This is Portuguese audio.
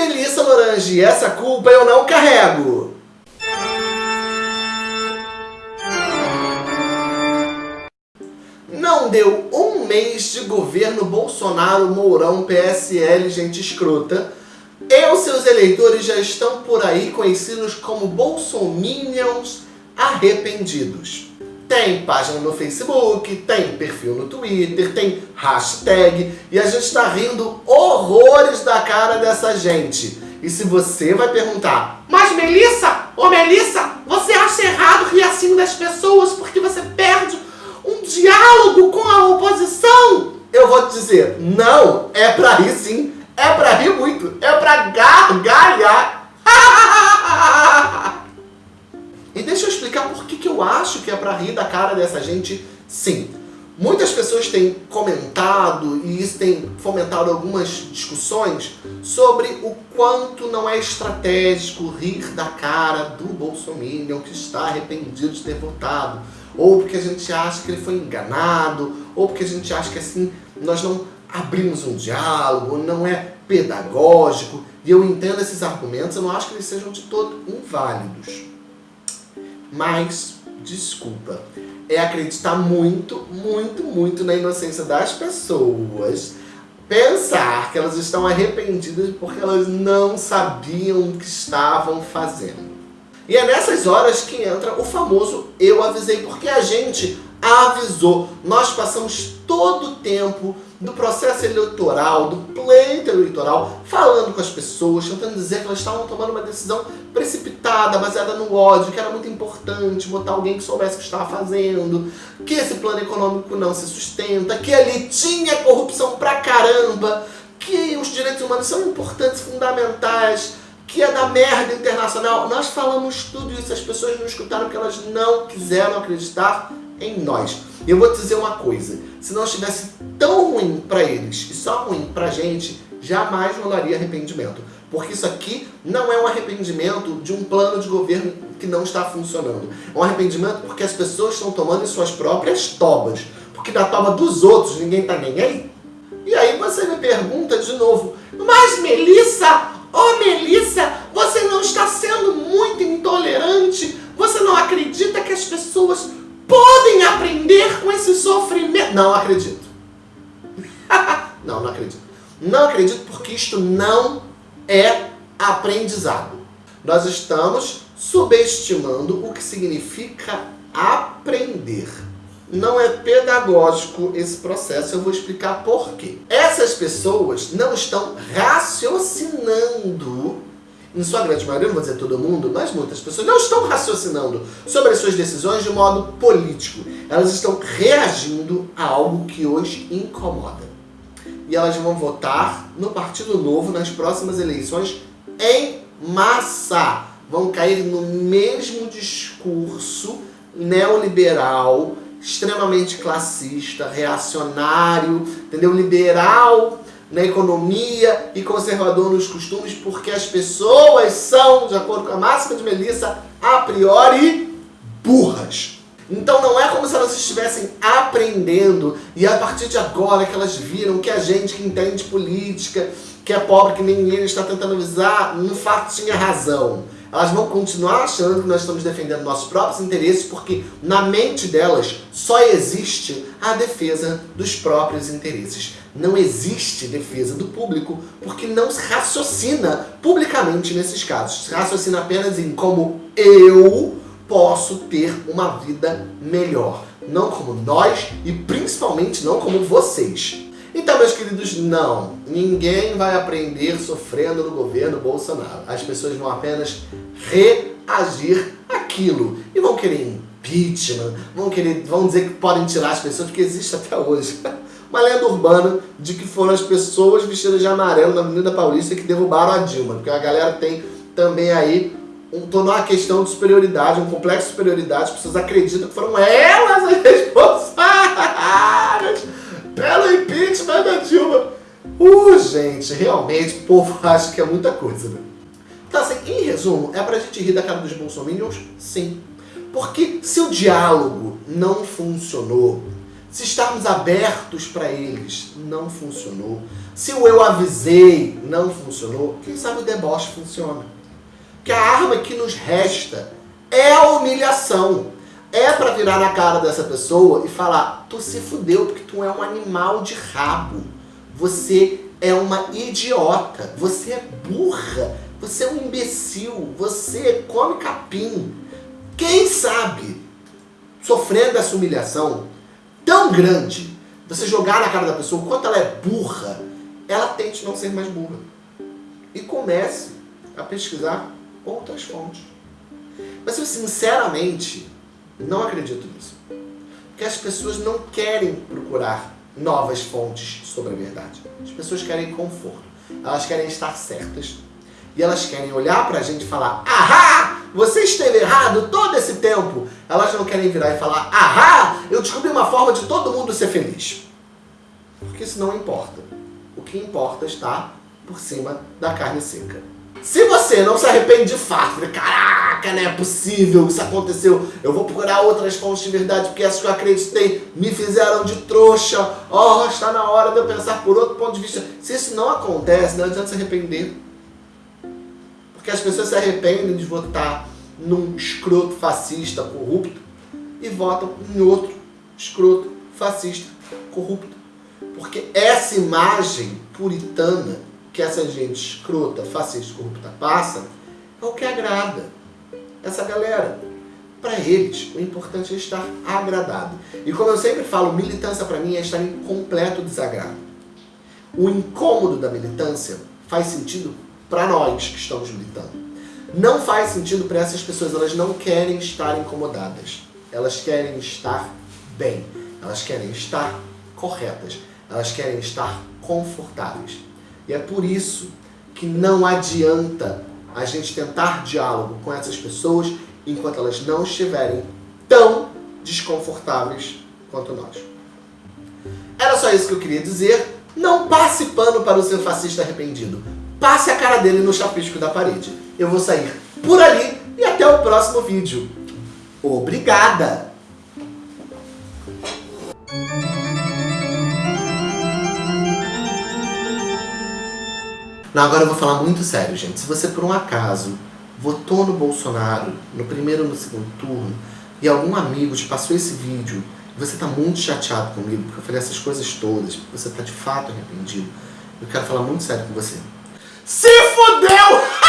Melissa Lorange essa culpa eu não carrego. Não deu um mês de governo Bolsonaro, Mourão, PSL, gente escrota, e os seus eleitores já estão por aí conhecidos como bolsominions arrependidos. Tem página no Facebook, tem perfil no Twitter, tem hashtag, e a gente está rindo horrores da cara dessa gente. E se você vai perguntar, mas Melissa, ô Melissa, você acha errado rir assim das pessoas porque você perde um diálogo com a oposição? Eu vou te dizer, não, é pra rir sim, é pra rir muito, é pra gargalhar. Explicar por que, que eu acho que é pra rir da cara dessa gente sim. Muitas pessoas têm comentado, e isso tem fomentado algumas discussões, sobre o quanto não é estratégico rir da cara do Bolsonaro que está arrependido de ter votado, ou porque a gente acha que ele foi enganado, ou porque a gente acha que assim nós não abrimos um diálogo, não é pedagógico, e eu entendo esses argumentos, eu não acho que eles sejam de todo inválidos. Mas, desculpa, é acreditar muito, muito, muito na inocência das pessoas, pensar que elas estão arrependidas porque elas não sabiam o que estavam fazendo. E é nessas horas que entra o famoso eu avisei, porque a gente avisou. Nós passamos todo o tempo do processo eleitoral, do pleito eleitoral, falando com as pessoas, tentando dizer que elas estavam tomando uma decisão precipitada, baseada no ódio, que era muito importante botar alguém que soubesse o que estava fazendo, que esse plano econômico não se sustenta, que ali tinha corrupção pra caramba, que os direitos humanos são importantes, fundamentais, que é da merda internacional. Nós falamos tudo isso, as pessoas não escutaram porque elas não quiseram acreditar em nós. E eu vou te dizer uma coisa, se não estivesse tão ruim para eles e só ruim pra gente, jamais rolaria arrependimento. Porque isso aqui não é um arrependimento de um plano de governo que não está funcionando. É um arrependimento porque as pessoas estão tomando em suas próprias tobas. Porque da toba dos outros ninguém tá nem aí. E aí você me pergunta de novo, mas Melissa, oh Melissa, você não está sendo muito intolerante? Você não acredita que as pessoas podem aprender com esse sofrimento. Não acredito. não, não acredito. Não acredito porque isto não é aprendizado. Nós estamos subestimando o que significa aprender. Não é pedagógico esse processo, eu vou explicar por quê. Essas pessoas não estão raciocinando em sua grande maioria, não vou dizer todo mundo, mas muitas pessoas não estão raciocinando sobre as suas decisões de modo político. Elas estão reagindo a algo que hoje incomoda. E elas vão votar no Partido Novo nas próximas eleições em massa. Vão cair no mesmo discurso neoliberal, extremamente classista, reacionário, entendeu? Liberal na economia e conservador nos costumes, porque as pessoas são, de acordo com a máxima de Melissa, a priori burras. Então não é como se elas estivessem aprendendo e a partir de agora que elas viram que a gente que entende política, que é pobre, que nem ele está tentando avisar, no fato tinha razão. Elas vão continuar achando que nós estamos defendendo nossos próprios interesses porque na mente delas só existe a defesa dos próprios interesses. Não existe defesa do público porque não se raciocina publicamente nesses casos. Se raciocina apenas em como eu posso ter uma vida melhor. Não como nós e principalmente não como vocês. Então, meus queridos, não. Ninguém vai aprender sofrendo no governo Bolsonaro. As pessoas vão apenas reagir aquilo. E vão querer impeachment, vão, querer, vão dizer que podem tirar as pessoas, porque existe até hoje. Uma lenda urbana de que foram as pessoas vestidas de amarelo na Avenida Paulista que derrubaram a Dilma. Porque a galera tem também aí um, tornou a questão de superioridade, um complexo de superioridade. As pessoas acreditam que foram elas as responsáveis pelo impeachment da Dilma. Uh, gente, realmente o povo acha que é muita coisa, né? Em resumo, é pra gente rir da cara dos bolsominions? Sim. Porque se o diálogo não funcionou, se estarmos abertos para eles não funcionou, se o eu avisei não funcionou, quem sabe o deboche funciona. Que a arma que nos resta é a humilhação. É para virar na cara dessa pessoa e falar, tu se fudeu porque tu é um animal de rabo. Você é uma idiota. Você é burra. Você é um imbecil. Você come capim. Quem sabe, sofrendo essa humilhação tão grande, você jogar na cara da pessoa o quanto ela é burra, ela tente não ser mais burra. E comece a pesquisar outras fontes. Mas eu sinceramente não acredito nisso. Porque as pessoas não querem procurar novas fontes sobre a verdade. As pessoas querem conforto. Elas querem estar certas. E elas querem olhar pra gente e falar Ahá! Você esteve errado todo esse tempo. Elas não querem virar e falar Ahá! Eu descobri uma forma de todo mundo ser feliz. Porque isso não importa. O que importa está por cima da carne seca. Se você não se arrepende de fato, caraca, não é possível, isso aconteceu, eu vou procurar outras fontes de verdade, porque essas que eu acreditei me fizeram de trouxa, oh, está na hora de eu pensar por outro ponto de vista. Se isso não acontece, não adianta se arrepender. Porque as pessoas se arrependem de votar num escroto fascista corrupto e votam em outro escroto fascista corrupto. Porque essa imagem puritana que essa gente escrota, fascista, corrupta passa, é o que agrada essa galera. Para eles, o importante é estar agradado. E como eu sempre falo, militância para mim é estar em completo desagrado. O incômodo da militância faz sentido para nós que estamos militando. Não faz sentido para essas pessoas, elas não querem estar incomodadas. Elas querem estar bem, elas querem estar corretas, elas querem estar confortáveis. E é por isso que não adianta a gente tentar diálogo com essas pessoas enquanto elas não estiverem tão desconfortáveis quanto nós. Era só isso que eu queria dizer. Não passe pano para o seu fascista arrependido. Passe a cara dele no chapisco da parede. Eu vou sair por ali e até o próximo vídeo. Obrigada! Não, agora eu vou falar muito sério, gente. Se você, por um acaso, votou no Bolsonaro no primeiro ou no segundo turno e algum amigo te passou esse vídeo e você está muito chateado comigo porque eu falei essas coisas todas, porque você está de fato arrependido, eu quero falar muito sério com você. Se fudeu!